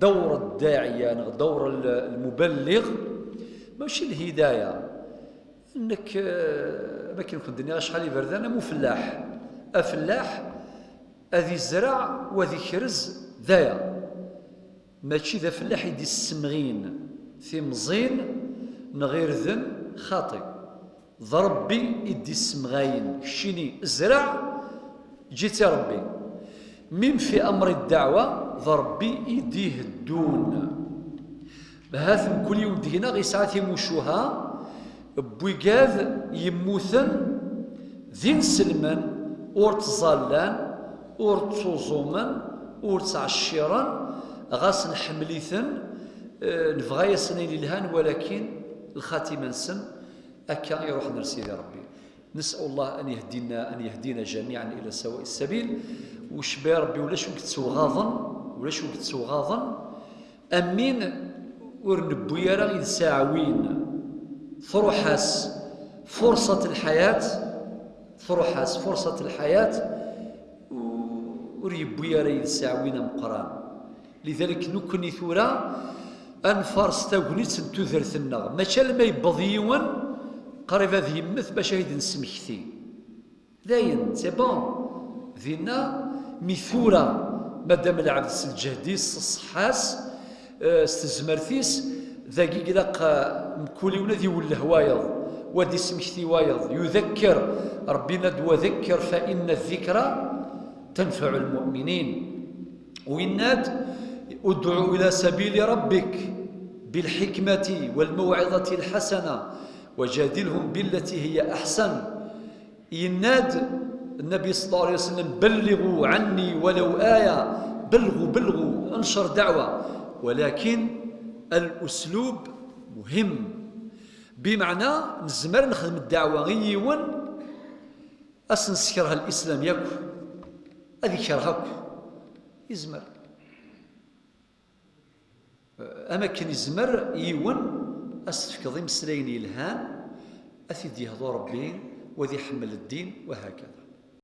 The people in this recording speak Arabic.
دور الداعية يعني دور المبلغ ماشي الهداية. إنك آه، ما كيمكن الدنيا شحال يبرد؟ أنا مو فلاح أفلاح أذي الزرع وذي كرز ذايا. ماشي ذا فلاح يدي السمغين. في مزين نغير ذن خاطئ. ضربي يدي السمغاين شيني زرع جيت يا ربي. من في أمر الدعوة ضربي يديه الدون. بهاث كل يوم دينا غي ساعات يموشوها. بويقاذ يموثن ذين سلمان أور تظلان أور تزومن أور تعشيرا غاس نحمليثن آه، نبغى يسنين الهان ولكن الخاتمة نسن. أكا يروح نرسي ربي. نسأل الله أن يهدينا أن يهدينا جميعا إلى سواء السبيل. وش ربي ولا شو كتسوغاظن ولا شو كتسوغاظن أمين ورنبو يرى إذ ساعوين ثروحاس فرصة الحياة ثروحاس فرصة الحياة يرى إذ ساعوين مقران لذلك نكني ثورا أنفرس تاغنيت تذرثنا ماشي لما يبض يوان قريب هذه باش هيد نسمكتي داين سي بون ذينا ميثورا مادام العبد الجهديس الصحاس آه، استزمرتيس ذاكي قلاق مكولي ونذي وله وايض ودي سمكتي وايض يذكر ربنا دو ذكر فإن الذكرى تنفع المؤمنين. ويناد ادعو إلى سبيل ربك بالحكمة والموعظة الحسنة وجادلهم بالتي هي أحسن. يناد النبي صلى الله عليه وسلم بلغوا عني ولو آية. بلغوا بلغوا انشر دعوة. ولكن الأسلوب مهم. بمعنى نزمر نخدم الدعوة غيون أسنسكرها الإسلام ياكو أذكرها يزمر. أماكن يزمر يون أستفكض مسلاين الهان أثيد يهضو ربي وذي حمل الدين وهكذا.